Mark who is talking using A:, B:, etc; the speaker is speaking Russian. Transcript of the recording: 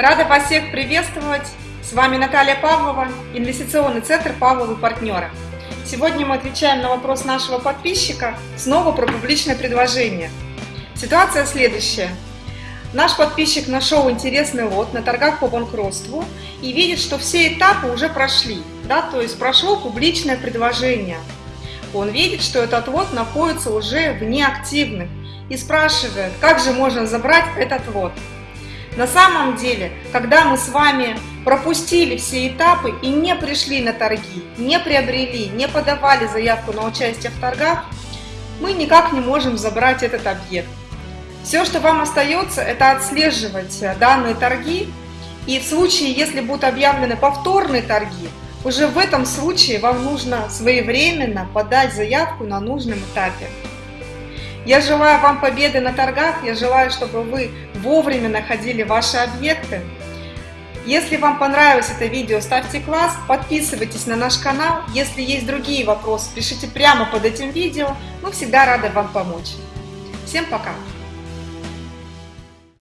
A: Рада вас всех приветствовать. С вами Наталья Павлова, инвестиционный центр Павловы партнеры. Сегодня мы отвечаем на вопрос нашего подписчика снова про публичное предложение. Ситуация следующая. Наш подписчик нашел интересный лот на торгах по банкротству и видит, что все этапы уже прошли, да, то есть прошло публичное предложение. Он видит, что этот лот находится уже в неактивных и спрашивает, как же можно забрать этот лот. На самом деле, когда мы с вами пропустили все этапы и не пришли на торги, не приобрели, не подавали заявку на участие в торгах, мы никак не можем забрать этот объект. Все, что вам остается, это отслеживать э, данные торги. И в случае, если будут объявлены повторные торги, уже в этом случае вам нужно своевременно подать заявку на нужном этапе. Я желаю вам победы на торгах, я желаю, чтобы вы вовремя находили ваши объекты. Если вам понравилось это видео, ставьте класс, подписывайтесь на наш канал. Если есть другие вопросы, пишите прямо под этим видео. Мы всегда рады вам помочь. Всем пока!